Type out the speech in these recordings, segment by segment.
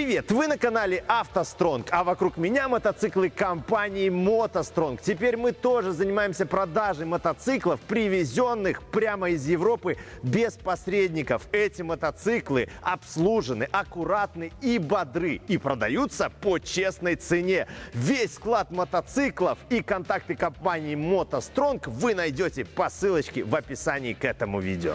Привет! Вы на канале автостронг, а вокруг меня мотоциклы компании мотостронг. Теперь мы тоже занимаемся продажей мотоциклов, привезенных прямо из Европы без посредников. Эти мотоциклы обслужены, аккуратны и бодры и продаются по честной цене. Весь склад мотоциклов и контакты компании мотостронг вы найдете по ссылочке в описании к этому видео.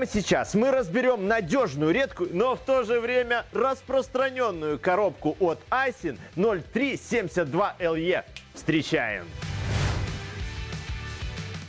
Прямо сейчас мы разберем надежную, редкую, но в то же время распространенную коробку от Айсин 0372LE. Встречаем!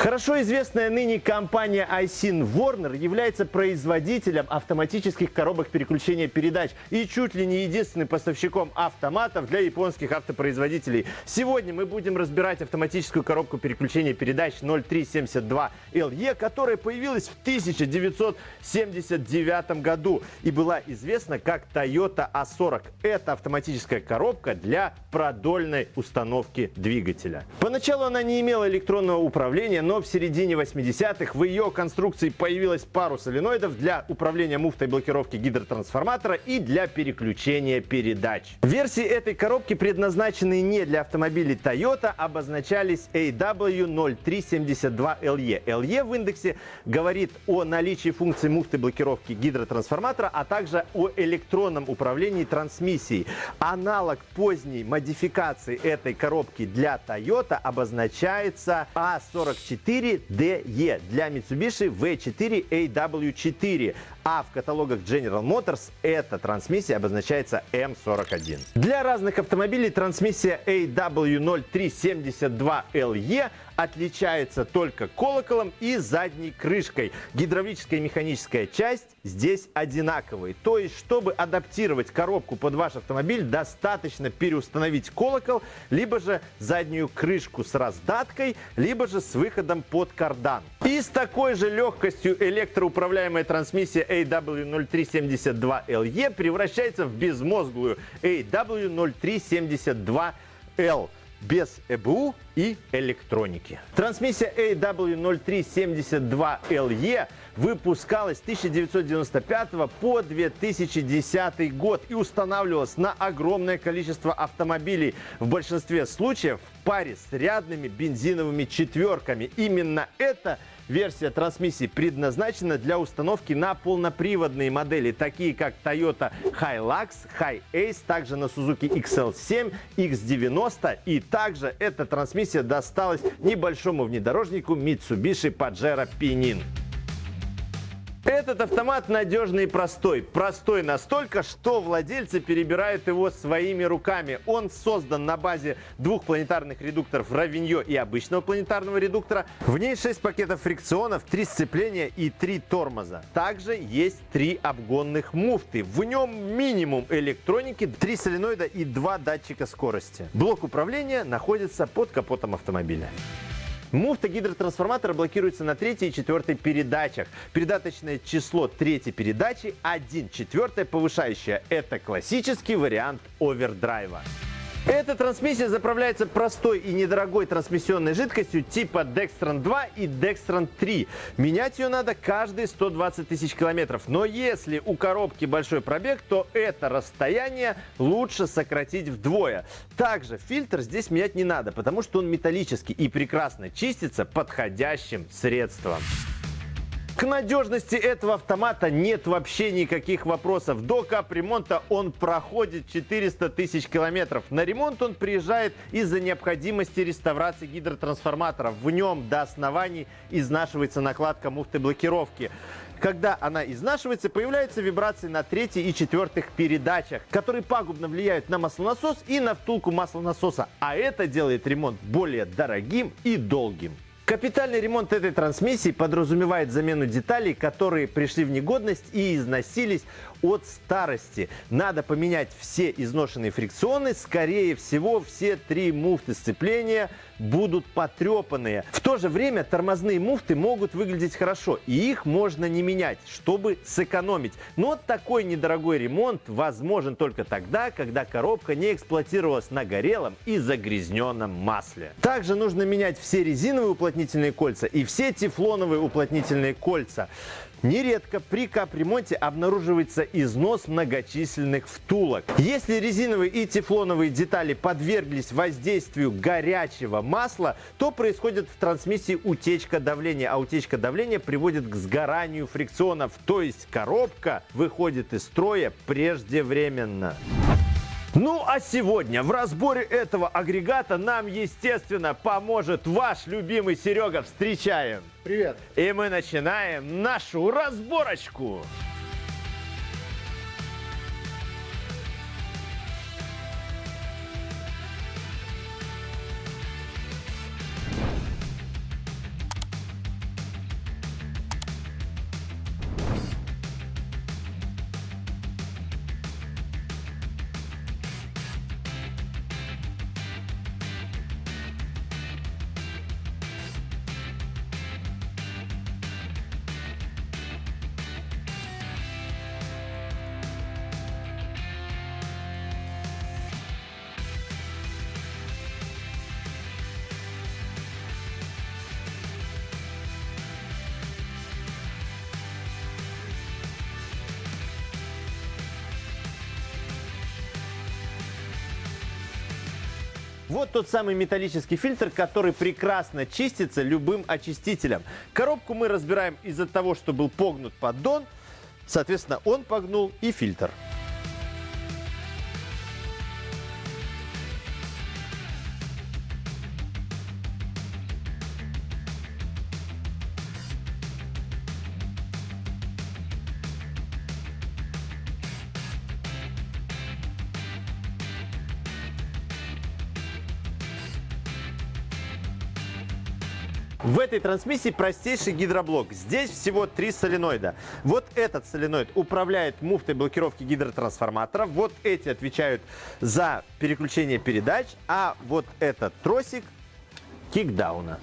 Хорошо известная ныне компания iSyn Warner является производителем автоматических коробок переключения передач и чуть ли не единственным поставщиком автоматов для японских автопроизводителей. Сегодня мы будем разбирать автоматическую коробку переключения передач 0372LE, которая появилась в 1979 году и была известна как Toyota A40. Это автоматическая коробка для продольной установки двигателя. Поначалу она не имела электронного управления, но в середине 80-х в ее конструкции появилась пару соленоидов для управления муфтой блокировки гидротрансформатора и для переключения передач. Версии этой коробки, предназначенные не для автомобилей Toyota, обозначались AW0372LE. LE в индексе говорит о наличии функции муфты блокировки гидротрансформатора, а также о электронном управлении трансмиссией. Аналог поздней модификации этой коробки для Toyota обозначается A44 4DE для Mitsubishi V4AW4, а в каталогах General Motors эта трансмиссия обозначается M41. Для разных автомобилей трансмиссия AW0372LE отличается только колоколом и задней крышкой. Гидравлическая и механическая часть здесь одинаковые. То есть, чтобы адаптировать коробку под ваш автомобиль, достаточно переустановить колокол, либо же заднюю крышку с раздаткой, либо же с выходом под кардан. И с такой же легкостью электроуправляемая трансмиссия AW0372LE превращается в безмозглую AW0372L без ЭБУ и электроники. Трансмиссия AW0372LE выпускалась с 1995 по 2010 год и устанавливалась на огромное количество автомобилей, в большинстве случаев в паре с рядными бензиновыми четверками. Именно это Версия трансмиссии предназначена для установки на полноприводные модели, такие как Toyota Hilux, Hi-Ace, также на Suzuki XL7, X90 и также эта трансмиссия досталась небольшому внедорожнику Mitsubishi Pajero Pinin. Этот автомат надежный и простой. Простой настолько, что владельцы перебирают его своими руками. Он создан на базе двух планетарных редукторов Равиньо и обычного планетарного редуктора. В ней 6 пакетов фрикционов, 3 сцепления и 3 тормоза. Также есть 3 обгонных муфты. В нем минимум электроники, 3 соленоида и 2 датчика скорости. Блок управления находится под капотом автомобиля. Муфта гидротрансформатора блокируется на третьей и четвертой передачах. Передаточное число третьей передачи 1 четвертая повышающая. Это классический вариант овердрайва. Эта трансмиссия заправляется простой и недорогой трансмиссионной жидкостью типа Dextran 2 и Dextran 3. Менять ее надо каждые 120 тысяч километров. Но если у коробки большой пробег, то это расстояние лучше сократить вдвое. Также фильтр здесь менять не надо, потому что он металлический и прекрасно чистится подходящим средством. К надежности этого автомата нет вообще никаких вопросов. До капремонта он проходит 400 тысяч километров. На ремонт он приезжает из-за необходимости реставрации гидротрансформатора. В нем до оснований изнашивается накладка муфты блокировки. Когда она изнашивается, появляются вибрации на третьей и четвертых передачах, которые пагубно влияют на маслонасос и на втулку маслонасоса. А это делает ремонт более дорогим и долгим. Капитальный ремонт этой трансмиссии подразумевает замену деталей, которые пришли в негодность и износились от старости. Надо поменять все изношенные фрикционы. Скорее всего, все три муфты сцепления будут потрепанные. В то же время тормозные муфты могут выглядеть хорошо, и их можно не менять, чтобы сэкономить. Но такой недорогой ремонт возможен только тогда, когда коробка не эксплуатировалась на горелом и загрязненном масле. Также нужно менять все резиновые уплотнения уплотнительные кольца и все тефлоновые уплотнительные кольца. Нередко при капремонте обнаруживается износ многочисленных втулок. Если резиновые и тефлоновые детали подверглись воздействию горячего масла, то происходит в трансмиссии утечка давления, а утечка давления приводит к сгоранию фрикционов, то есть коробка выходит из строя преждевременно. Ну а сегодня в разборе этого агрегата нам, естественно, поможет ваш любимый Серега. Встречаем! Привет! И мы начинаем нашу разборочку! Вот тот самый металлический фильтр, который прекрасно чистится любым очистителем. Коробку мы разбираем из-за того, что был погнут поддон. Соответственно, он погнул и фильтр. В этой трансмиссии простейший гидроблок. Здесь всего три соленоида. Вот этот соленоид управляет муфтой блокировки гидротрансформатора. Вот эти отвечают за переключение передач. А вот этот тросик кикдауна.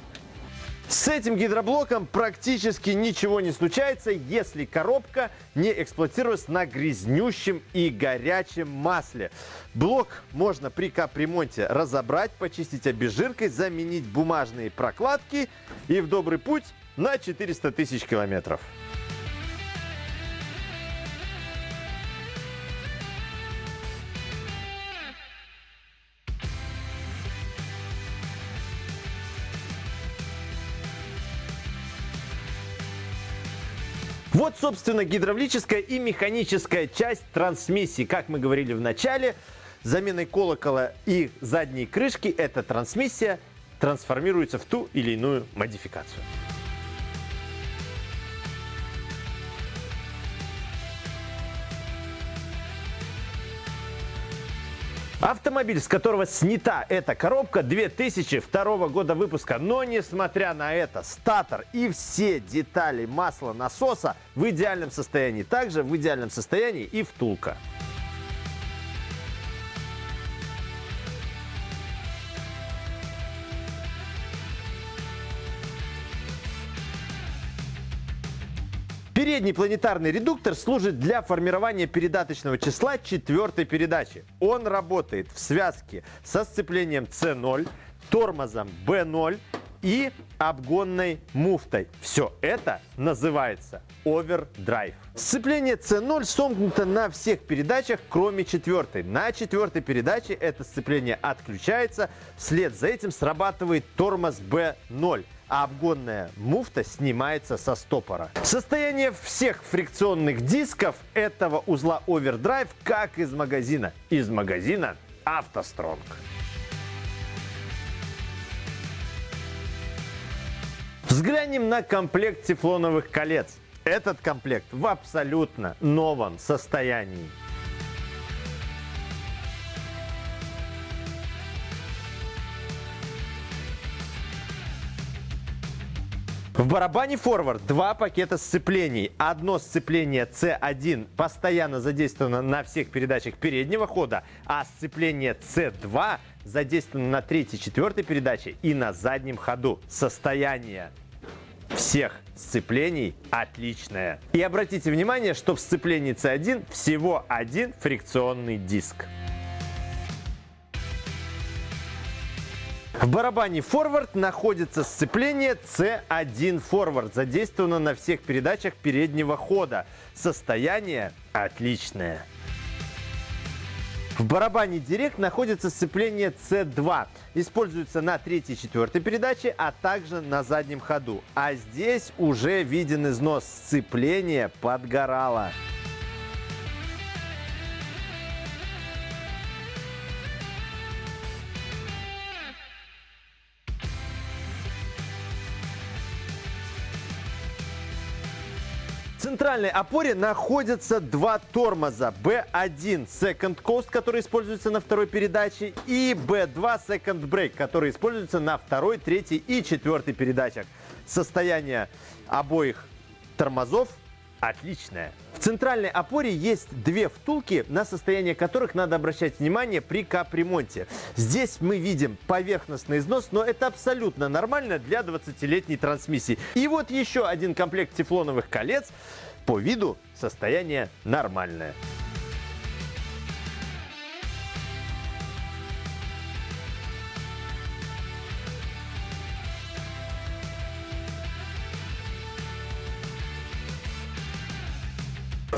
С этим гидроблоком практически ничего не случается, если коробка не эксплуатируется на грязнющем и горячем масле. Блок можно при капремонте разобрать, почистить обезжиркой, заменить бумажные прокладки и в добрый путь на 400 тысяч километров. Вот, собственно, гидравлическая и механическая часть трансмиссии. Как мы говорили в начале, заменой колокола и задней крышки эта трансмиссия трансформируется в ту или иную модификацию. Автомобиль, с которого снята эта коробка 2002 года выпуска. Но несмотря на это, статор и все детали масла насоса в идеальном состоянии. Также в идеальном состоянии и втулка. Передний планетарный редуктор служит для формирования передаточного числа четвертой передачи. Он работает в связке со сцеплением C0, тормозом B0 и обгонной муфтой. Все это называется овердрайв. Сцепление C0 сомкнуто на всех передачах, кроме четвертой. На четвертой передаче это сцепление отключается, вслед за этим срабатывает тормоз B0 а обгонная муфта снимается со стопора. Состояние всех фрикционных дисков этого узла овердрайв как из магазина. Из магазина автостронг. Взглянем на комплект тефлоновых колец. Этот комплект в абсолютно новом состоянии. В барабане форвард два пакета сцеплений. Одно сцепление C1 постоянно задействовано на всех передачах переднего хода, а сцепление C2 задействовано на третьей, четвертой передаче и на заднем ходу. Состояние всех сцеплений отличное. И обратите внимание, что в сцеплении C1 всего один фрикционный диск. В барабане форвард находится сцепление C1 форвард. Задействовано на всех передачах переднего хода. Состояние отличное. В барабане Директ находится сцепление C2. Используется на третьей и четвертой передаче, а также на заднем ходу. А здесь уже виден износ сцепления подгорало. Центральной опоре находятся два тормоза. B1 Second Coast, который используется на второй передаче, и B2 Second Brake, который используется на второй, третьей и четвертой передачах. Состояние обоих тормозов отличное. В центральной опоре есть две втулки, на состояние которых надо обращать внимание при капремонте. Здесь мы видим поверхностный износ, но это абсолютно нормально для 20-летней трансмиссии. И вот еще один комплект тефлоновых колец. По виду состояние нормальное.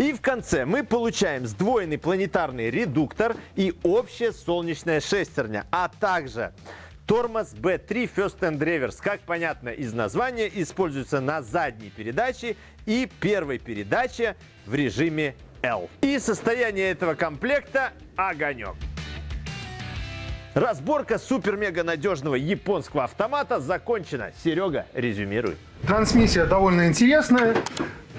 И в конце мы получаем сдвоенный планетарный редуктор и общая солнечная шестерня, а также Тормоз B3 First and Reverse, как понятно из названия, используется на задней передаче и первой передаче в режиме L. И состояние этого комплекта – огонек. Разборка супер-мега надежного японского автомата закончена. Серега, резюмируй. Трансмиссия довольно интересная.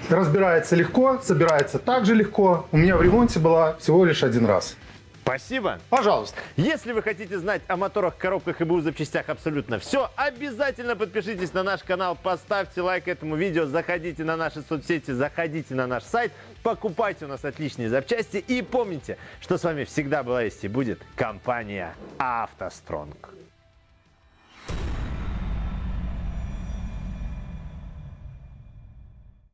Разбирается легко, собирается также легко. У меня в ремонте была всего лишь один раз. Спасибо. Пожалуйста. Если вы хотите знать о моторах, коробках и БУ запчастях абсолютно все, обязательно подпишитесь на наш канал, поставьте лайк этому видео, заходите на наши соцсети, заходите на наш сайт, покупайте у нас отличные запчасти и помните, что с вами всегда была есть и будет компания «АвтоСтронг».